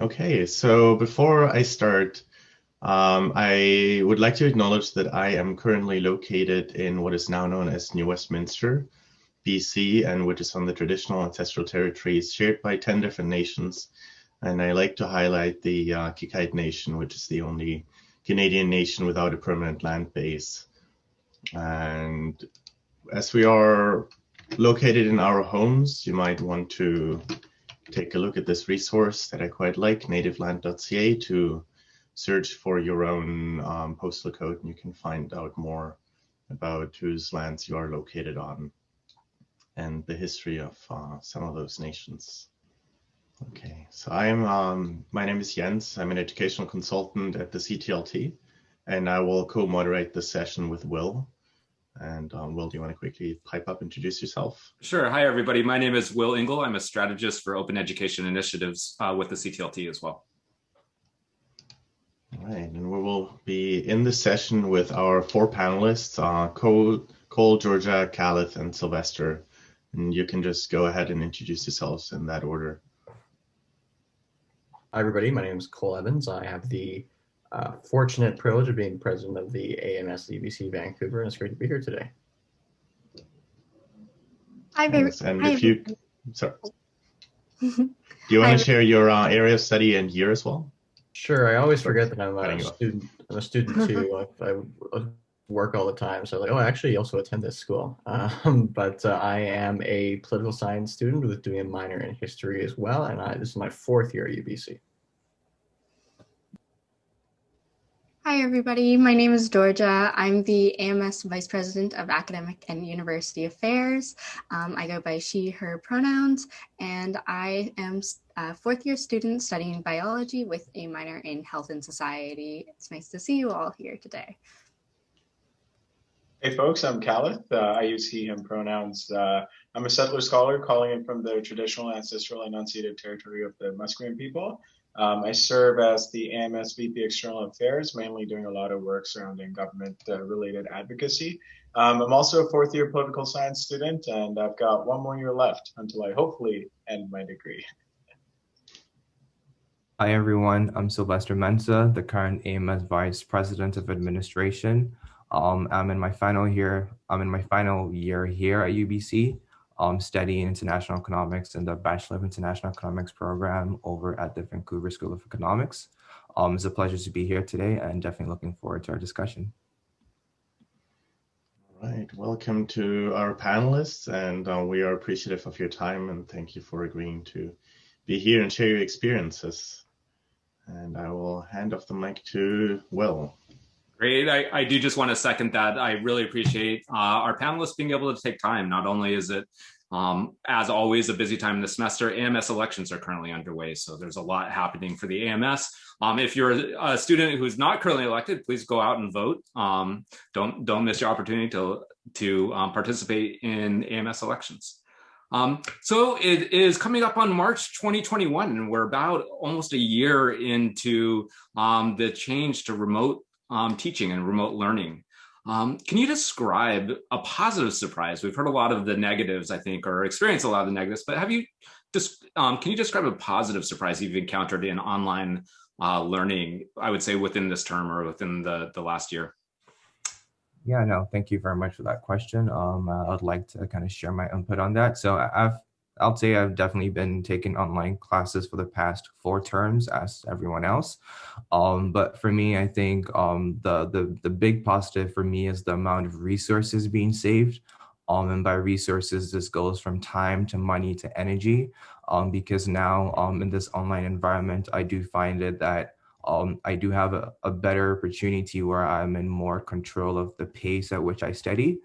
Okay, so before I start, um, I would like to acknowledge that I am currently located in what is now known as New Westminster, BC, and which is on the traditional ancestral territories shared by 10 different nations. And I like to highlight the uh, Qayqayt Nation, which is the only Canadian nation without a permanent land base. And as we are located in our homes, you might want to take a look at this resource that I quite like, nativeland.ca, to search for your own um, postal code and you can find out more about whose lands you are located on and the history of uh, some of those nations. Okay, so I'm, um, my name is Jens. I'm an educational consultant at the CTLT and I will co-moderate this session with Will. And um, Will, do you want to quickly pipe up, and introduce yourself? Sure. Hi, everybody. My name is Will Engle. I'm a strategist for open education initiatives uh, with the CTLT as well. All right, and we will be in the session with our four panelists, uh, Cole, Cole, Georgia, Kalith, and Sylvester. And you can just go ahead and introduce yourselves in that order. Hi, everybody. My name is Cole Evans. I have the uh, fortunate privilege of being president of the AMS UBC Vancouver, and it's great to be here today. Hi, Thanks. And Hi, if you, sorry, do you want to share your uh, area of study and year as well? Sure. I always forget that I'm a student. I'm a student too. I, I, work all the time, so like, oh, I actually also attend this school. Um, but uh, I am a political science student with doing a minor in history as well, and I, this is my fourth year at UBC. Hi, everybody. My name is Georgia. I'm the AMS Vice President of Academic and University Affairs. Um, I go by she, her pronouns, and I am a fourth year student studying biology with a minor in health and society. It's nice to see you all here today. Hey folks, I'm Kalith. Uh, I use he, him pronouns. Uh, I'm a settler scholar calling in from the traditional ancestral and unceded territory of the Musqueam people. Um, I serve as the AMS VP External Affairs, mainly doing a lot of work surrounding government uh, related advocacy. Um, I'm also a fourth year political science student, and I've got one more year left until I hopefully end my degree. Hi, everyone. I'm Sylvester Mensah, the current AMS Vice President of Administration. Um, I'm in my final year. I'm in my final year here at UBC um, studying international economics in the Bachelor of International Economics program over at the Vancouver School of Economics. Um, it's a pleasure to be here today and definitely looking forward to our discussion. All right, welcome to our panelists and uh, we are appreciative of your time and thank you for agreeing to be here and share your experiences. And I will hand off the mic to Will. Great. I, I do just want to second that. I really appreciate uh, our panelists being able to take time. Not only is it, um, as always, a busy time in the semester, AMS elections are currently underway. So there's a lot happening for the AMS. Um, if you're a, student who's not currently elected, please go out and vote. Um, don't don't miss your opportunity to, to um, participate in AMS elections. Um, so it is coming up on March 2021, and we're about almost a year into um, the change to remote um, teaching and remote learning. Um, can you describe a positive surprise? We've heard a lot of the negatives, I think, or experienced a lot of the negatives, but have you just, um, can you describe a positive surprise you've encountered in online uh, learning, I would say within this term or within the, the last year? Yeah, no, thank you very much for that question. Um, I'd like to kind of share my input on that. So I've I'll say I've definitely been taking online classes for the past four terms as everyone else. Um, but for me, I think um, the, the, the big positive for me is the amount of resources being saved. Um, and by resources, this goes from time to money to energy. Um, because now um, in this online environment, I do find it that um, I do have a, a better opportunity where I'm in more control of the pace at which I study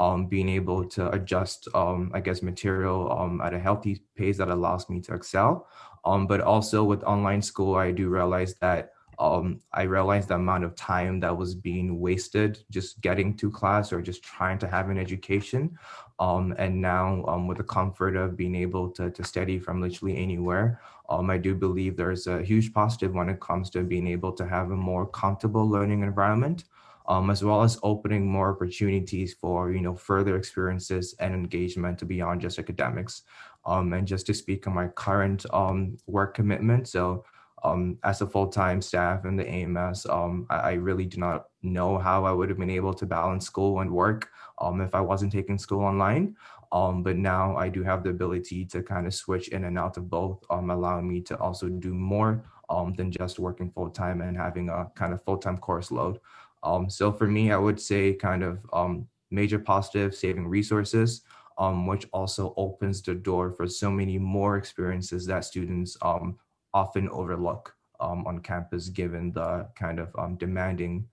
um, being able to adjust, um, I guess, material um, at a healthy pace that allows me to excel. Um, but also with online school, I do realize that um, I realized the amount of time that was being wasted just getting to class or just trying to have an education. Um, and now with the comfort of being able to, to study from literally anywhere, I do believe there's a huge positive when it comes to being able to have a more comfortable learning environment um, as well as opening more opportunities for you know further experiences and engagement to beyond just academics. Um, and just to speak on my current um, work commitment, so um, as a full-time staff in the AMS, um, I, I, really do not know how I would have been able to balance school and work um, if I wasn't taking school online. Um, but now I do have the ability to kind of switch in and out of both, um, allowing me to also do more um, than just working full-time and having a kind of full-time course load. Um, so for me, I would say kind of um, major positive, saving resources, um, which also opens the door for so many more experiences that students um, often overlook um, on campus, given the kind of um, demanding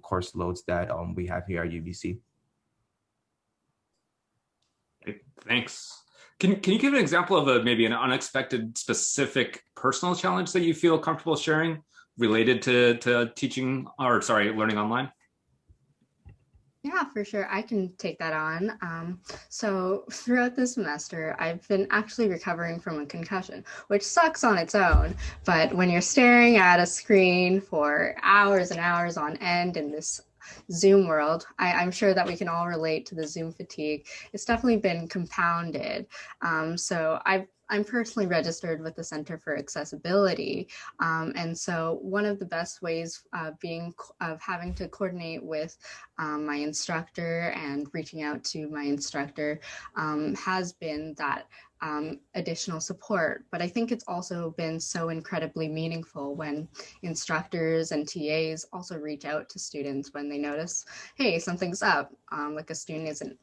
course loads that we have here at UBC. Thanks. Can, can you give an example of a maybe an unexpected specific personal challenge that you feel comfortable sharing related to, to teaching or sorry, learning online? Yeah, for sure. I can take that on. Um, so throughout the semester, I've been actually recovering from a concussion, which sucks on its own. But when you're staring at a screen for hours and hours on end in this Zoom world, I, am sure that we can all relate to the Zoom fatigue. It's definitely been compounded. Um, so I've I'm personally registered with the Center for Accessibility. Um, and so one of the best ways of being of having to coordinate with um, my instructor and reaching out to my instructor um, has been that um, additional support. But I think it's also been so incredibly meaningful when instructors and TAs also reach out to students when they notice, hey, something's up, um, like a student isn't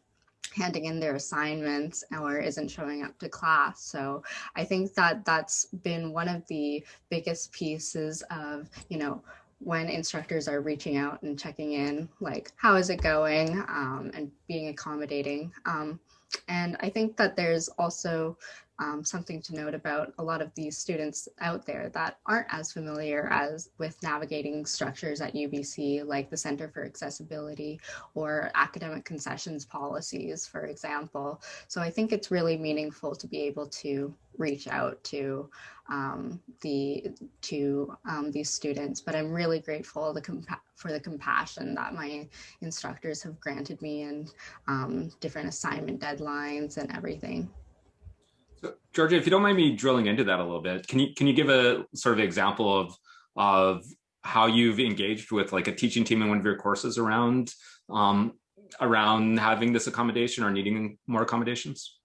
handing in their assignments or isn't showing up to class. So I think that that's been one of the biggest pieces of, you know, when instructors are reaching out and checking in, like, how is it going um, and being accommodating. Um, and I think that there's also um, something to note about a lot of these students out there that aren't as familiar as with navigating structures at UBC, like the Center for Accessibility or academic concessions policies, for example. So I think it's really meaningful to be able to reach out to um, the to um, these students. But I'm really grateful the for the compassion that my instructors have granted me and um, different assignment deadlines and everything. So, Georgia, if you don't mind me drilling into that a little bit, can you can you give a sort of example of of how you've engaged with like a teaching team in one of your courses around um, around having this accommodation or needing more accommodations?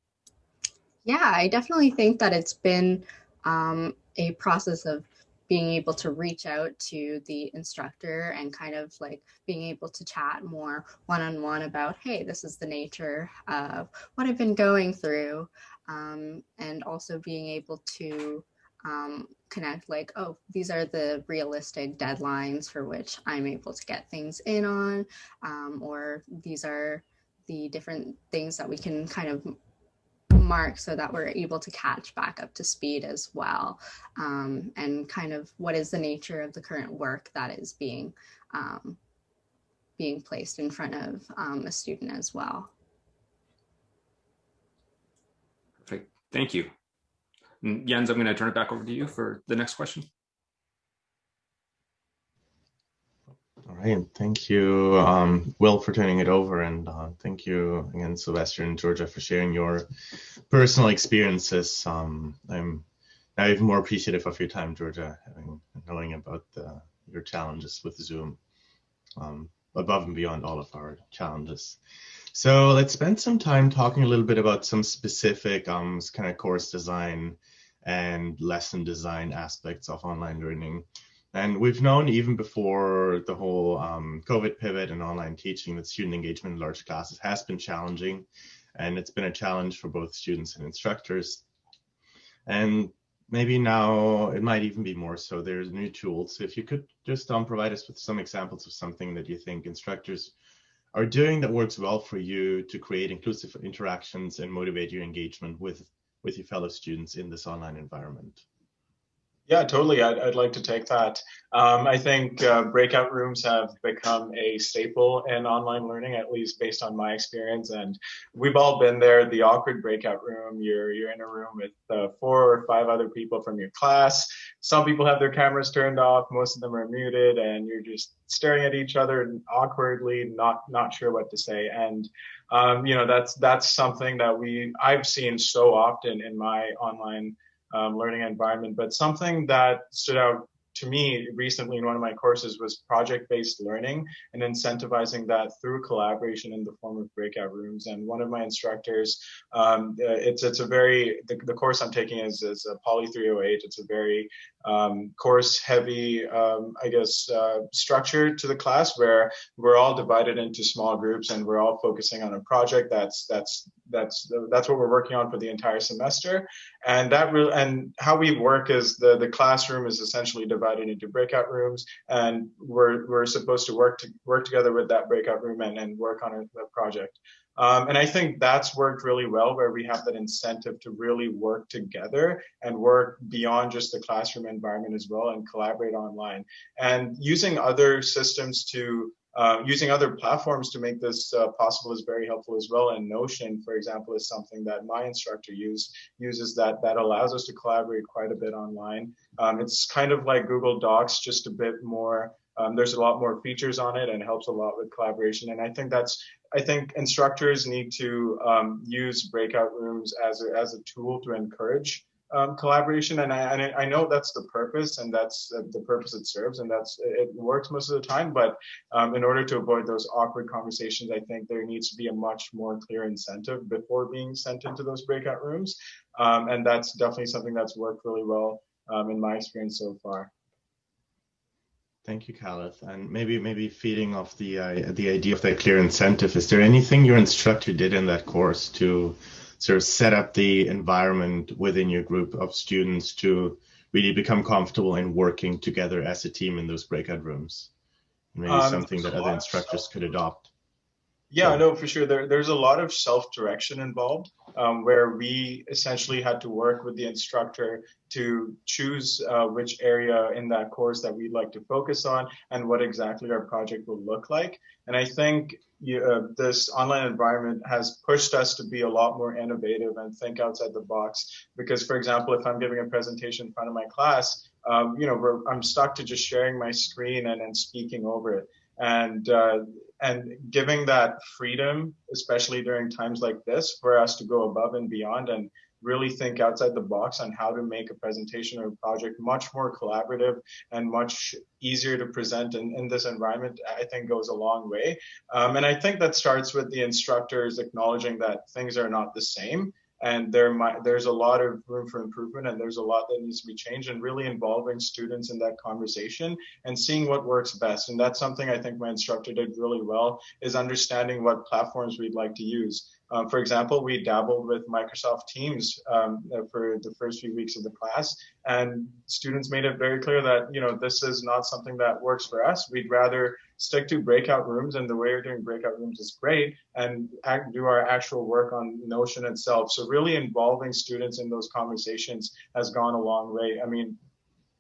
Yeah, I definitely think that it's been um, a process of being able to reach out to the instructor and kind of like being able to chat more one-on-one -on -one about, hey, this is the nature of what I've been going through um, and also being able to um, connect like, oh, these are the realistic deadlines for which I'm able to get things in on, um, or these are the different things that we can kind of mark so that we're able to catch back up to speed as well. Um, and kind of what is the nature of the current work that is being um, being placed in front of um, a student as well. Thank you. And Jens, I'm going to turn it back over to you for the next question. All right, thank you, um, Will, for turning it over, and uh, thank you again, Sylvester and Georgia, for sharing your personal experiences. Um, I'm now even more appreciative of your time, Georgia, having knowing about the, your challenges with Zoom, um, above and beyond all of our challenges. So let's spend some time talking a little bit about some specific um, kind of course design and lesson design aspects of online learning. And we've known even before the whole um, COVID pivot and online teaching that student engagement in large classes has been challenging. And it's been a challenge for both students and instructors. And maybe now it might even be more so. There's new tools. If you could just um, provide us with some examples of something that you think instructors are doing that works well for you to create inclusive interactions and motivate your engagement with with your fellow students in this online environment yeah, totally. I'd, I'd like to take that. Um, I think uh, breakout rooms have become a staple in online learning, at least based on my experience. And we've all been there. The awkward breakout room. You're you're in a room with uh, four or five other people from your class. Some people have their cameras turned off. Most of them are muted, and you're just staring at each other awkwardly, not not sure what to say. And um, you know that's that's something that we I've seen so often in my online um, learning environment. But something that stood out to me recently in one of my courses was project-based learning and incentivizing that through collaboration in the form of breakout rooms. And one of my instructors, um, uh, it's it's a very the, the, course I'm taking is is a Poly 308. It's a very um, course heavy, um, I guess, uh, structure to the class where we're all divided into small groups and we're all focusing on a project that's that's that's that's what we're working on for the entire semester. And that real and how we work is the the classroom is essentially divided into breakout rooms, and we're we're supposed to work to work together with that breakout room and, and work on a, a project. Um, and I think that's worked really well where we have that incentive to really work together and work beyond just the classroom environment as well and collaborate online. And using other systems to uh, using other platforms to make this uh, possible is very helpful as well. And Notion, for example, is something that my instructor use, uses that that allows us to collaborate quite a bit online. Um, it's kind of like Google Docs, just a bit more. Um, there's a lot more features on it and helps a lot with collaboration. And I think that's I think instructors need to um, use breakout rooms as a, as a tool to encourage um, collaboration. And I, and I know that's the purpose and that's the purpose it serves and that's it works most of the time. But um, in order to avoid those awkward conversations, I think there needs to be a much more clear incentive before being sent into those breakout rooms. Um, and that's definitely something that's worked really well um, in my experience so far. Thank you, Kalith. And maybe maybe feeding off the uh, the idea of that clear incentive, is there anything your instructor did in that course to sort of set up the environment within your group of students to really become comfortable in working together as a team in those breakout rooms? Maybe um, something that other instructors could adopt. Yeah, no, for sure. There, there's a lot of self-direction involved, um, where we essentially had to work with the instructor to choose uh, which area in that course that we'd like to focus on and what exactly our project will look like. And I think you, uh, this online environment has pushed us to be a lot more innovative and think outside the box. Because, for example, if I'm giving a presentation in front of my class, um, you know, I'm stuck to just sharing my screen and, and speaking over it. And uh, and giving that freedom, especially during times like this, for us to go above and beyond and really think outside the box on how to make a presentation or a project much more collaborative and much easier to present in, in this environment, I think goes a long way. Um, and I think that starts with the instructors acknowledging that things are not the same and there might, there's a lot of room for improvement and there's a lot that needs to be changed and really involving students in that conversation and seeing what works best. And that's something i think my instructor did really well is understanding what platforms we'd like to use um, for example, we dabbled with Microsoft Teams um, for the first few weeks of the class, and students made it very clear that you know this is not something that works for us. We'd rather stick to breakout rooms, and the way we're doing breakout rooms is great, and act, do our actual work on Notion itself. So really involving students in those conversations has gone a long way. I mean,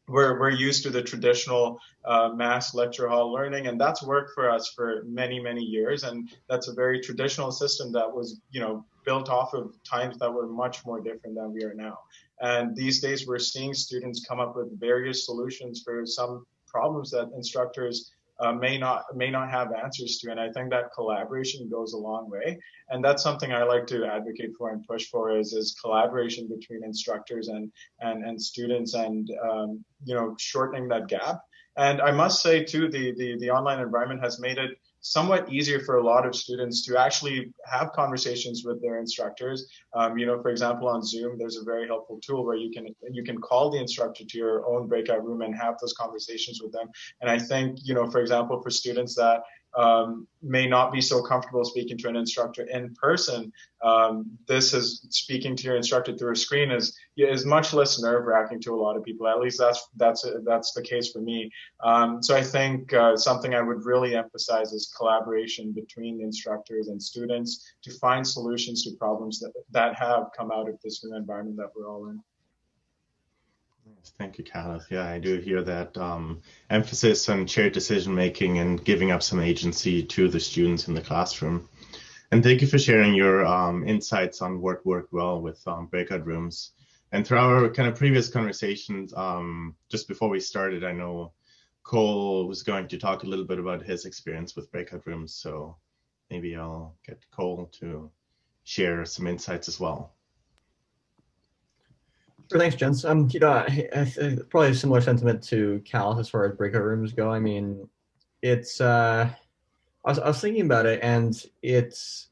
we're, we're used to the traditional uh, mass lecture hall learning and that's worked for us for many many years and that's a very traditional system that was you know built off of times that were much more different than we are now. And these days we're seeing students come up with various solutions for some problems that instructors uh, may not may not have answers to. And I think that collaboration goes a long way. And that's something I like to advocate for and push for is is collaboration between instructors and and and students and um, you know shortening that gap. And I must say too, the the the online environment has made it somewhat easier for a lot of students to actually have conversations with their instructors. Um, you know, for example, on Zoom, there's a very helpful tool where you can you can call the instructor to your own breakout room and have those conversations with them. And I think, you know, for example, for students that um, may not be so comfortable speaking to an instructor in person, um, this is speaking to your instructor through a screen is is much less nerve wracking to a lot of people. At least that's that's that's the case for me. Um, so I think uh, something I would really emphasize is collaboration between instructors and students to find solutions to problems that that have come out of this new environment that we're all in. Thank you, Kalith. Yeah, I do hear that um, emphasis on shared decision making and giving up some agency to the students in the classroom. And thank you for sharing your um, insights on what worked well with um, breakout rooms. And through our kind of previous conversations, um, just before we started, I know Cole was going to talk a little bit about his experience with breakout rooms. So maybe I'll get Cole to share some insights as well. Sure, thanks, Jens. Um, you know, I, I, probably a similar sentiment to Cal as far as breakout rooms go. I mean, it's uh, I was, I was thinking about it, and it's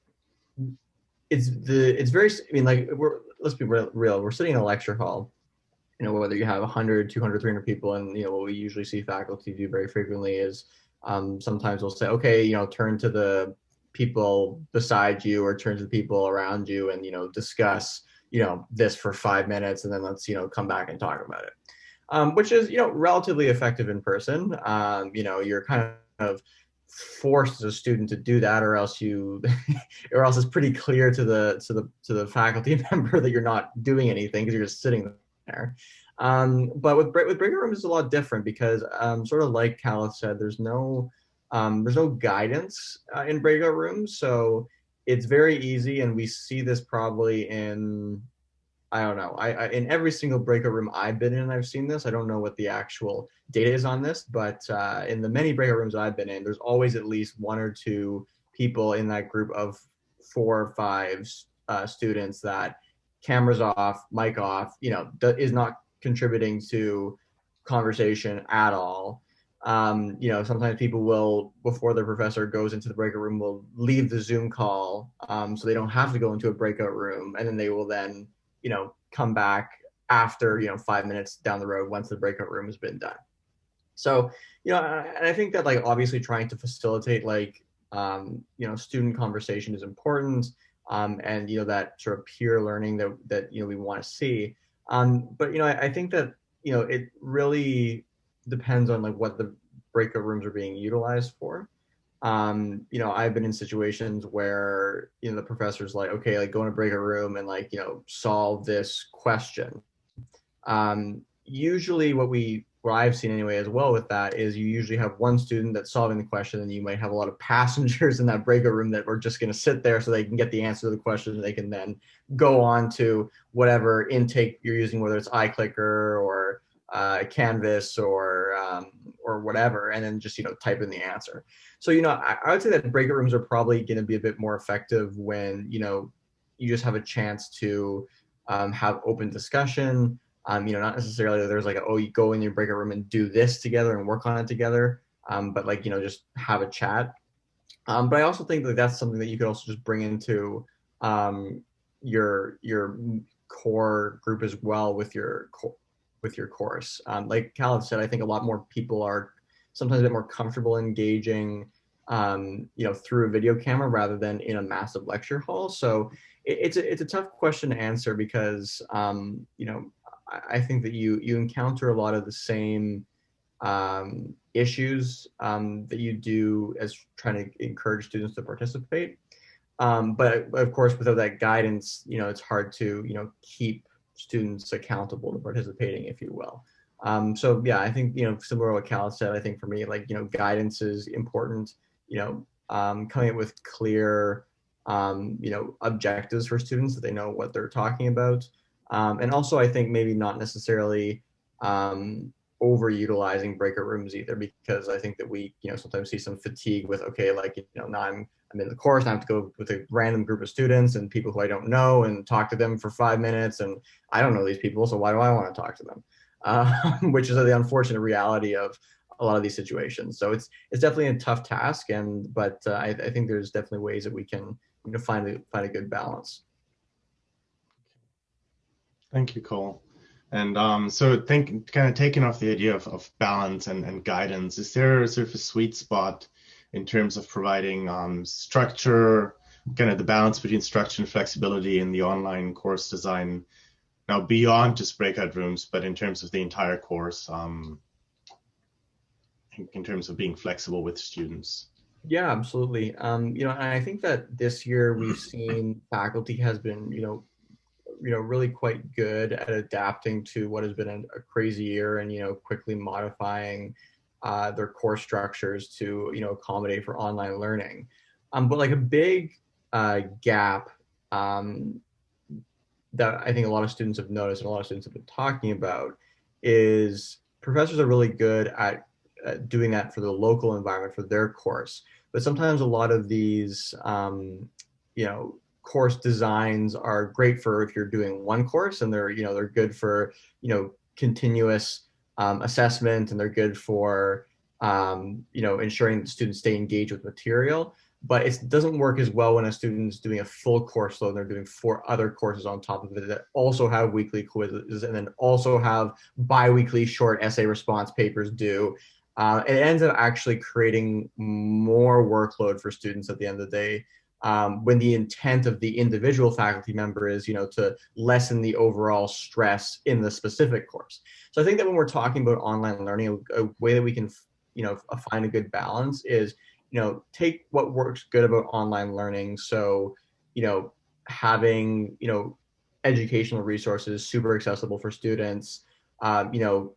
it's the it's very. I mean, like we're let's be real. We're sitting in a lecture hall. You know, whether you have 100, 200, 300 people, and you know what we usually see faculty do very frequently is um, sometimes we'll say, okay, you know, turn to the people beside you or turn to the people around you, and you know, discuss you know this for five minutes, and then let's you know come back and talk about it. Um, which is you know relatively effective in person. Um, you know, you're kind of forced as a student to do that or else you or else it's pretty clear to the to the to the faculty member that you're not doing anything because you're just sitting there um, but with with breakout rooms it's a lot different because um, sort of like Cal said there's no um, there's no guidance uh, in breakout rooms so it's very easy and we see this probably in I don't know. I, I, in every single breakout room I've been in, I've seen this. I don't know what the actual data is on this, but uh, in the many breakout rooms I've been in, there's always at least one or two people in that group of four or five uh, students that cameras off, mic off, you know, is not contributing to conversation at all. Um, you know, sometimes people will, before their professor goes into the breakout room, will leave the Zoom call um, so they don't have to go into a breakout room, and then they will then you know, come back after, you know, five minutes down the road once the breakout room has been done. So, you know, and I think that like obviously trying to facilitate like, um, you know, student conversation is important. Um, and, you know, that sort of peer learning that, that, you know, we want to see. Um, but, you know, I, I think that, you know, it really depends on like what the breakout rooms are being utilized for um, you know, I've been in situations where, you know, the professor's like, okay, like go in a breakout room and like, you know, solve this question. Um, usually what we, what I've seen anyway as well with that is you usually have one student that's solving the question and you might have a lot of passengers in that breakout room that are just going to sit there so they can get the answer to the question and they can then go on to whatever intake you're using, whether it's iClicker or uh, Canvas or um, or whatever, and then just you know type in the answer. So you know, I, I would say that breakout rooms are probably going to be a bit more effective when you know you just have a chance to um, have open discussion. Um, you know, not necessarily that there's like a, oh you go in your breakout room and do this together and work on it together, um, but like you know just have a chat. Um, but I also think that that's something that you could also just bring into um, your your core group as well with your with your course. Um, like Cal said, I think a lot more people are sometimes a bit more comfortable engaging, um, you know, through a video camera rather than in a massive lecture hall. So it, it's a, it's a tough question to answer because, um, you know, I, I, think that you you encounter a lot of the same um, issues um, that you do as trying to encourage students to participate. Um, but of course, without that guidance, you know, it's hard to you know keep students accountable to participating, if you will. Um, so yeah, I think, you know, similar to what Cal said, I think for me, like, you know, guidance is important, you know, um, coming up with clear, um, you know, objectives for students that they know what they're talking about. Um, and also I think maybe not necessarily um, overutilizing breakout rooms either, because I think that we, you know, sometimes see some fatigue with, okay, like, you know, now I'm I'm in the course and I have to go with a random group of students and people who I don't know and talk to them for five minutes. And I don't know these people, so why do I want to talk to them? Uh, which is the unfortunate reality of a lot of these situations. So it's it's definitely a tough task, and but uh, I, I think there's definitely ways that we can you know find a find a good balance. Thank you, Cole. And um, so think kind of taking off the idea of, of balance and, and guidance, is there sort of a sweet spot in terms of providing um, structure, kind of the balance between structure and flexibility in the online course design. Now, beyond just breakout rooms, but in terms of the entire course, um, in, in terms of being flexible with students. Yeah, absolutely. Um, you know, and I think that this year we've seen faculty has been, you know, you know, really quite good at adapting to what has been a, a crazy year and you know, quickly modifying uh, their core structures to you know accommodate for online learning. Um, but like a big uh, gap um, that I think a lot of students have noticed and a lot of students have been talking about is professors are really good at, at doing that for the local environment for their course. But sometimes a lot of these, um, you know, course designs are great for if you're doing one course and they're, you know, they're good for, you know, continuous um, assessment and they're good for, um, you know, ensuring that students stay engaged with material. But it doesn't work as well when a student's doing a full course load and they're doing four other courses on top of it that also have weekly quizzes and then also have biweekly short essay response papers due. Uh, it ends up actually creating more workload for students at the end of the day um, when the intent of the individual faculty member is, you know, to lessen the overall stress in the specific course. So I think that when we're talking about online learning, a, a way that we can, you know, find a good balance is, you know, take what works good about online learning. So, you know, having, you know, educational resources super accessible for students, um, you know,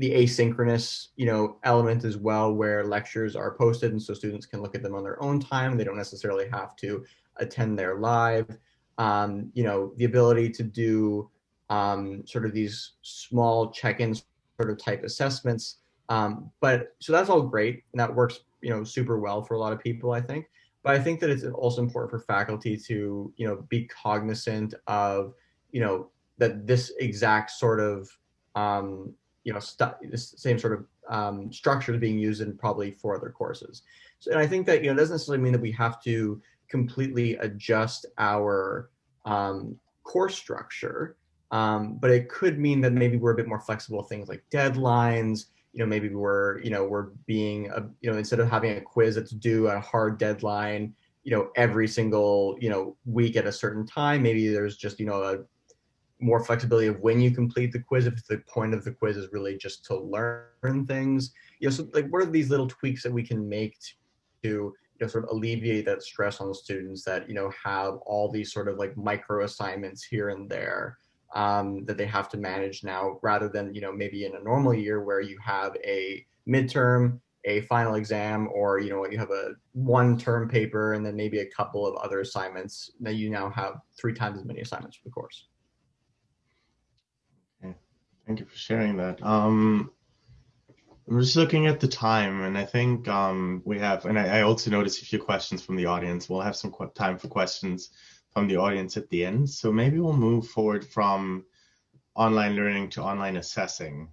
the asynchronous, you know, element as well, where lectures are posted and so students can look at them on their own time. They don't necessarily have to attend their live. Um, you know, the ability to do um, sort of these small check-ins sort of type assessments. Um, but so that's all great and that works, you know, super well for a lot of people, I think. But I think that it's also important for faculty to, you know, be cognizant of, you know, that this exact sort of um, you know, the same sort of um, structure is being used in probably four other courses. So, and I think that, you know, doesn't necessarily mean that we have to completely adjust our um, course structure, um, but it could mean that maybe we're a bit more flexible things like deadlines, you know, maybe we're, you know, we're being, a, you know, instead of having a quiz that's due a hard deadline, you know, every single, you know, week at a certain time, maybe there's just, you know, a more flexibility of when you complete the quiz if the point of the quiz is really just to learn things. You know so like what are these little tweaks that we can make to you know sort of alleviate that stress on the students that you know have all these sort of like micro assignments here and there um, that they have to manage now rather than you know maybe in a normal year where you have a midterm a final exam or you know you have a one term paper and then maybe a couple of other assignments that you now have three times as many assignments for the course Thank you for sharing that. Um, I'm just looking at the time, and I think um, we have, and I, I, also noticed a few questions from the audience. We'll have some time for questions from the audience at the end. So maybe we'll move forward from online learning to online assessing,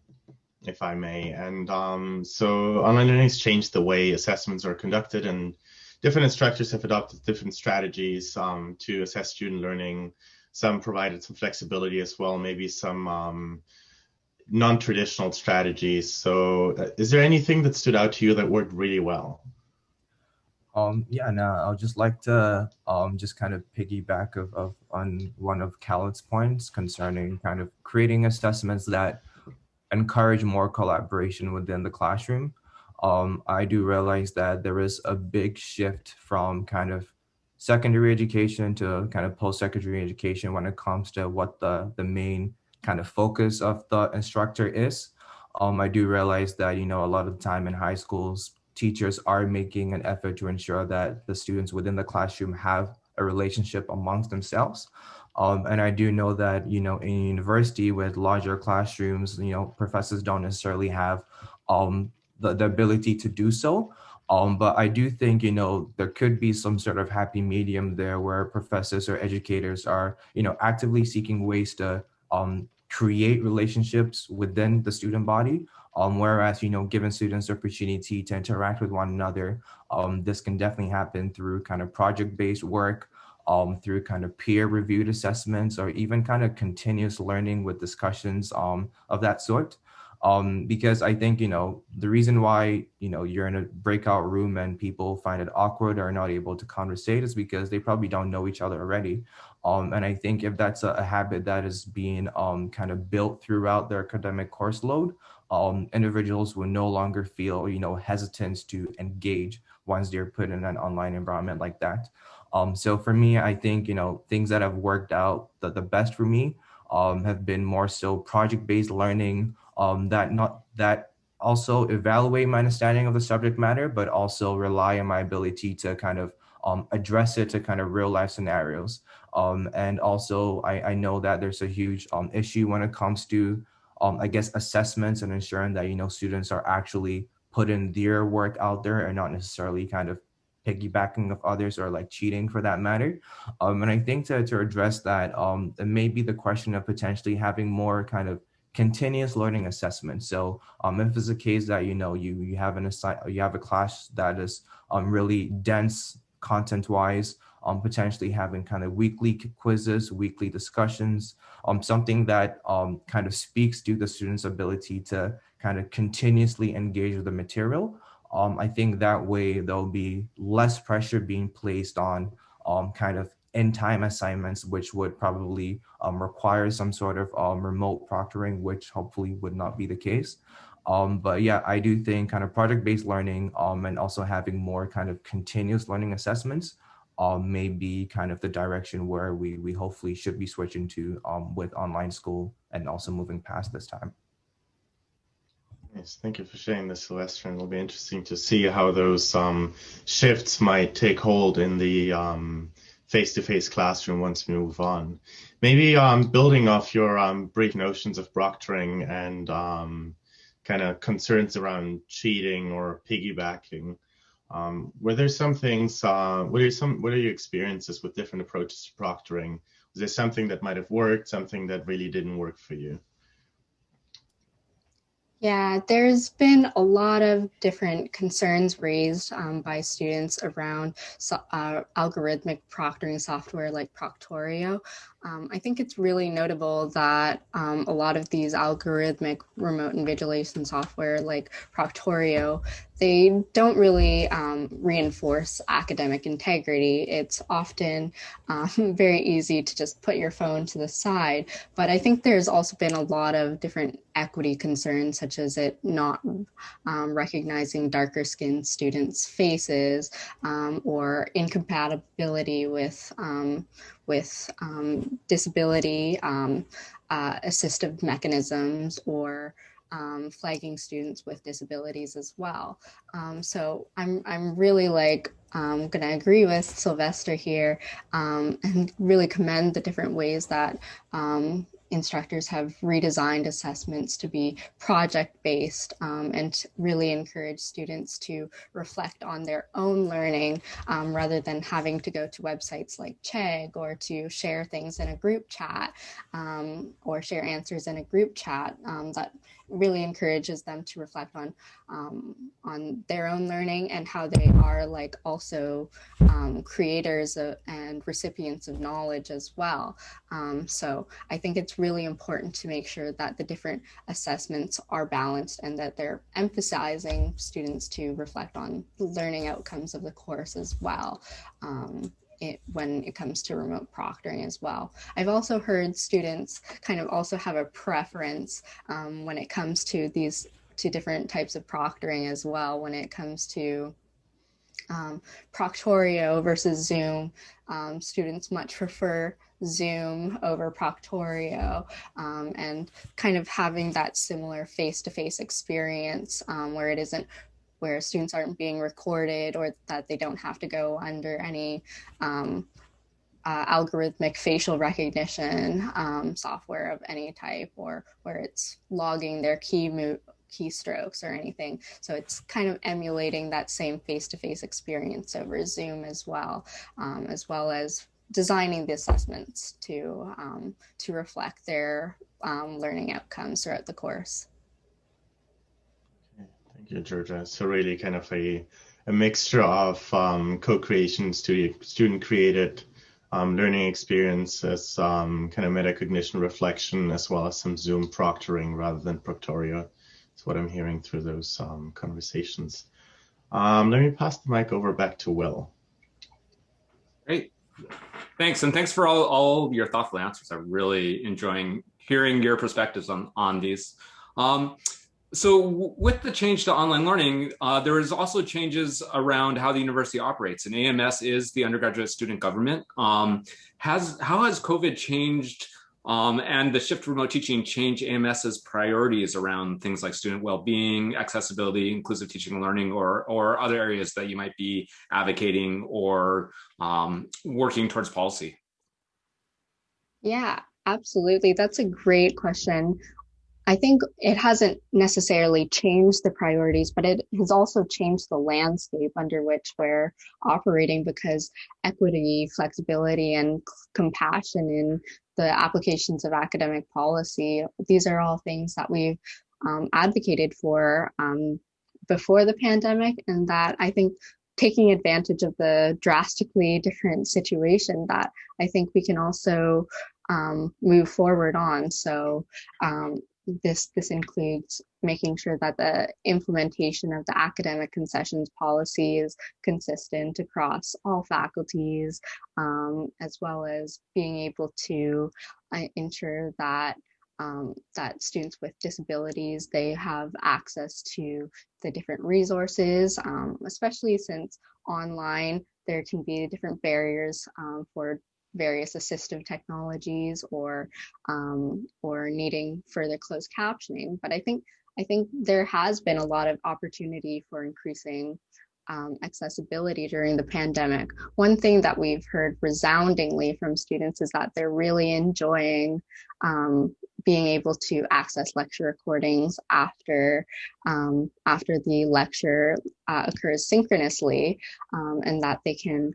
if I may. And um, so online learning has changed the way assessments are conducted, and different instructors have adopted different strategies um, to assess student learning. Some provided some flexibility as well, maybe some um, non-traditional strategies. So, uh, is there anything that stood out to you that worked really well? Um, yeah, no, I'll just like to um, just kind of piggyback of, of on one of Kalith's points concerning kind of creating assessments that encourage more collaboration within the classroom. Um, I do realize that there is a big shift from kind of secondary education to kind of post-secondary education when it comes to what the, the main kind of focus of the instructor is. Um, I do realize that, you know, a lot of the time in high schools, teachers are making an effort to ensure that the students within the classroom have a relationship amongst themselves. Um, and I do know that, you know, in university with larger classrooms, you know, professors don't necessarily have um, the, the ability to do so. Um, but I do think, you know, there could be some sort of happy medium there where professors or educators are, you know, actively seeking ways to um, create relationships within the student body. Um, whereas, you know, giving students the opportunity to interact with one another, um, this can definitely happen through kind of project-based work, um, through kind of peer-reviewed assessments, or even kind of continuous learning with discussions um, of that sort. Um, because I think, you know, the reason why, you know, you're in a breakout room and people find it awkward or not able to conversate is because they probably don't know each other already. Um, and I think if that's a, a habit that is being um, kind of built throughout their academic course load, um, individuals will no longer feel, you know, hesitant to engage once they're put in an online environment like that. Um, so for me, I think, you know, things that have worked out the, the best for me um, have been more so project-based learning um, that not that also evaluate my understanding of the subject matter, but also rely on my ability to kind of um, address it to kind of real life scenarios. Um, and also, I, I know that there's a huge um, issue when it comes to, um, I guess, assessments and ensuring that, you know, students are actually putting their work out there and not necessarily kind of piggybacking of others or like cheating for that matter. Um, and I think to, to address that, um, it may be the question of potentially having more kind of continuous learning assessment. So um, if it's a case that, you know, you, you have an assign, you have a class that is um, really dense content wise, um, potentially having kind of weekly quizzes, weekly discussions, um, something that um, kind of speaks to the student's ability to kind of continuously engage with the material. Um, I think that way there'll be less pressure being placed on um, kind of in time assignments, which would probably um, require some sort of remote proctoring, which hopefully would not be the case. Um, but yeah, I do think kind of project-based learning um, and also having more kind of continuous learning assessments um, may be kind of the direction where we, we hopefully should be switching to um, with online school and also moving past this time. Yes, thank you for sharing this, Sylvester. It'll be interesting to see how those um, shifts might take hold in the um, face-to-face classroom once we move on. Maybe um, building off your um, brief notions of proctoring and kind of concerns around cheating or piggybacking. Um, were there some things? Uh, what are some? What are your experiences with different approaches to proctoring? Was there something that might have worked? Something that really didn't work for you? Yeah, there's been a lot of different concerns raised um, by students around so, uh, algorithmic proctoring software like Proctorio. Um, I think it's really notable that um, a lot of these algorithmic remote invigilation software like Proctorio, they don't really um, reinforce academic integrity. It's often um, very easy to just put your phone to the side. But I think there's also been a lot of different equity concerns, such as it not um, recognizing darker skinned students' faces um, or incompatibility with with um, disability um, uh, assistive mechanisms or um, flagging students with disabilities as well. Um, so I'm, I'm really like um, going to agree with Sylvester here um, and really commend the different ways that um, instructors have redesigned assessments to be project based um, and really encourage students to reflect on their own learning um, rather than having to go to websites like Chegg or to share things in a group chat um, or share answers in a group chat um, that really encourages them to reflect on um, on their own learning and how they are like also um, creators of, and recipients of knowledge as well. Um, so I think it's really important to make sure that the different assessments are balanced and that they're emphasizing students to reflect on the learning outcomes of the course as well. It, when it comes to remote proctoring as well. I've also heard students kind of also have a preference um, when it comes to these to different types of proctoring as well when it comes to um, Proctorio versus Zoom. Um, students much prefer Zoom over Proctorio um, and kind of having that similar face-to-face -face experience um, where it isn't where students aren't being recorded or that they don't have to go under any um, uh, algorithmic facial recognition um, software of any type or where it's logging their key keystrokes or anything. So it's kind of emulating that same face-to-face -face experience over Zoom as well, um, as well as designing the assessments to, um, to reflect their um, learning outcomes throughout the course. Georgia. So really kind of a, a mixture of um, co-creation, student, student created um, learning experiences, um, kind of metacognition reflection, as well as some Zoom proctoring rather than Proctorio. That's what I'm hearing through those um, conversations. Um, let me pass the mic over back to Will. Great. Thanks. And thanks for all, all your thoughtful answers. I'm really enjoying hearing your perspectives on, on these. Um, so with the change to online learning, uh, there is also changes around how the university operates and AMS is the undergraduate student government. Um, has How has COVID changed um, and the shift to remote teaching change AMS's priorities around things like student well-being, accessibility, inclusive teaching and learning, or, or other areas that you might be advocating or um, working towards policy? Yeah, absolutely. That's a great question. I think it hasn't necessarily changed the priorities, but it has also changed the landscape under which we're operating because equity, flexibility, and compassion in the applications of academic policy, these are all things that we've um, advocated for um, before the pandemic, and that I think taking advantage of the drastically different situation that I think we can also um, move forward on. So um, this this includes making sure that the implementation of the academic concessions policy is consistent across all faculties, um, as well as being able to uh, ensure that um, that students with disabilities they have access to the different resources, um, especially since online there can be different barriers um, for various assistive technologies or um, or needing further closed captioning. But I think I think there has been a lot of opportunity for increasing um, accessibility during the pandemic. One thing that we've heard resoundingly from students is that they're really enjoying um, being able to access lecture recordings after um, after the lecture uh, occurs synchronously, um, and that they can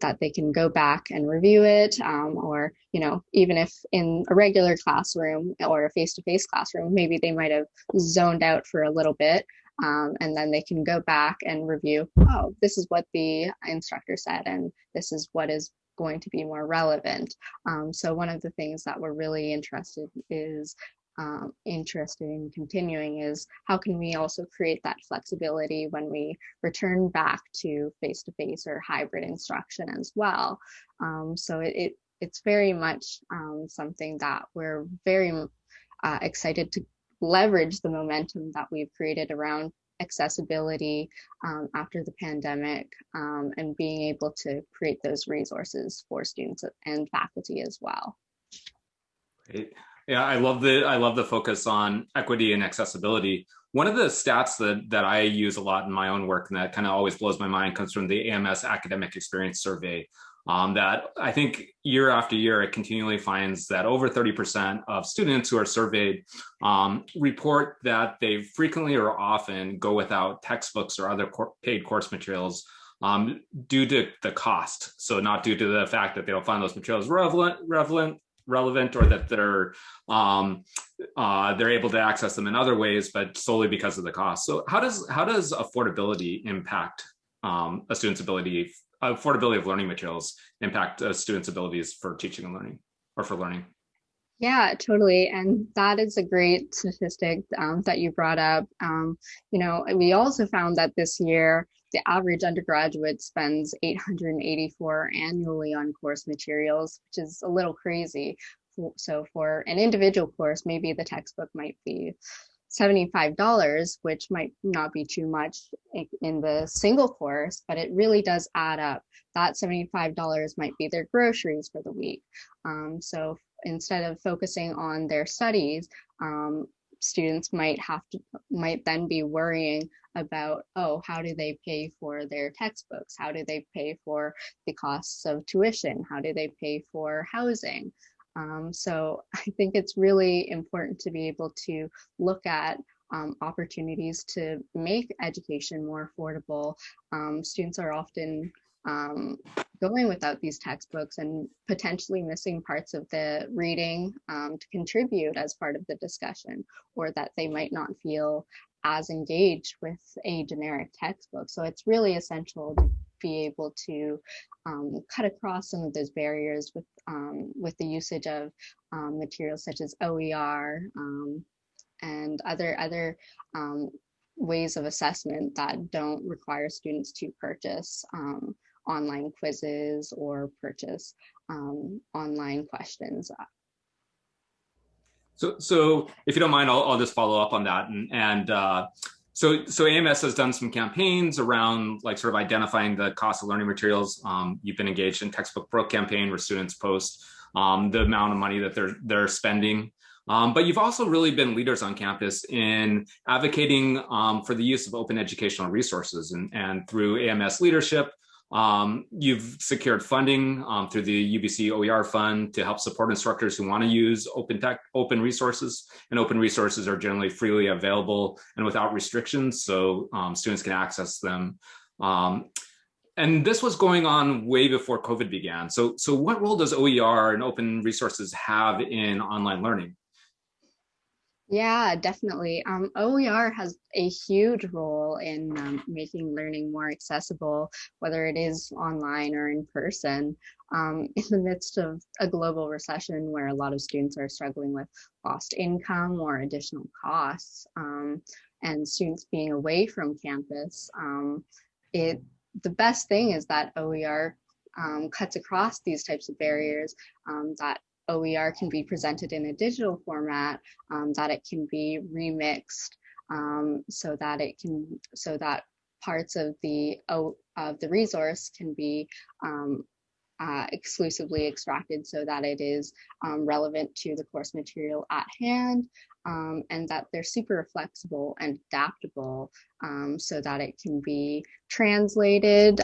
that they can go back and review it um, or you know even if in a regular classroom or a face-to-face classroom maybe they might have zoned out for a little bit um, and then they can go back and review oh this is what the instructor said and this is what is going to be more relevant. Um, so one of the things that we're really interested is um, interested in continuing is how can we also create that flexibility when we return back to face-to-face or hybrid instruction as well. Um, so it, it, it's very much um, something that we're very uh, excited to leverage the momentum that we've created around accessibility um, after the pandemic um, and being able to create those resources for students and faculty as well. Great. Yeah, I love the I love the focus on equity and accessibility. One of the stats that that I use a lot in my own work and that kind of always blows my mind comes from the AMS Academic Experience Survey. Um, that I think year after year it continually finds that over 30% of students who are surveyed um, report that they frequently or often go without textbooks or other paid course materials um, due to the cost. So not due to the fact that they don't find those materials relevant, relevant relevant or that they're um, uh, they're able to access them in other ways, but solely because of the cost. So how does how does affordability impact um, a student's ability, affordability of learning materials impact a student's abilities for teaching and learning or for learning? Yeah, totally. And that is a great statistic um, that you brought up. Um, you know, we also found that this year, the average undergraduate spends 884 annually on course materials, which is a little crazy. So for an individual course, maybe the textbook might be $75, which might not be too much in the single course, but it really does add up. That $75 might be their groceries for the week. Um, so instead of focusing on their studies, um, students might have to might then be worrying about oh how do they pay for their textbooks? How do they pay for the costs of tuition? How do they pay for housing? Um, so i think it's really important to be able to look at um, opportunities to make education more affordable. Um, students are often um, going without these textbooks and potentially missing parts of the reading um, to contribute as part of the discussion, or that they might not feel as engaged with a generic textbook. So it's really essential to be able to um, cut across some of those barriers with um, with the usage of um, materials such as OER um, and other other ways of assessment that don't require students to purchase um, online quizzes or purchase um, online questions. So, so if you don't mind, I'll, I'll just follow up on that. And, and uh, so, so AMS has done some campaigns around like sort of identifying the cost of learning materials. Um, you've been engaged in textbook broke campaign where students post um, the amount of money that they're they're spending. Um, but you've also really been leaders on campus in advocating um, for the use of open educational resources and, and through AMS leadership, Um, you've secured funding um, through the UBC OER fund to help support instructors who want to use open tech, open resources, and open resources are generally freely available and without restrictions, so um, students can access them. Um, and this was going on way before COVID began. So, so what role does OER and open resources have in online learning? Yeah, definitely. Um, OER has a huge role in um, making learning more accessible, whether it is online or in person. Um, in the midst of a global recession where a lot of students are struggling with lost income or additional costs, um, and students being away from campus, um, it the best thing is that OER um, cuts across these types of barriers that OER can be presented in a digital format, um, that it can be remixed um, so that it can, so that parts of the of the resource can be um, uh, exclusively extracted so that it is um, relevant to the course material at hand um, and that they're super flexible and adaptable um, so that it can be translated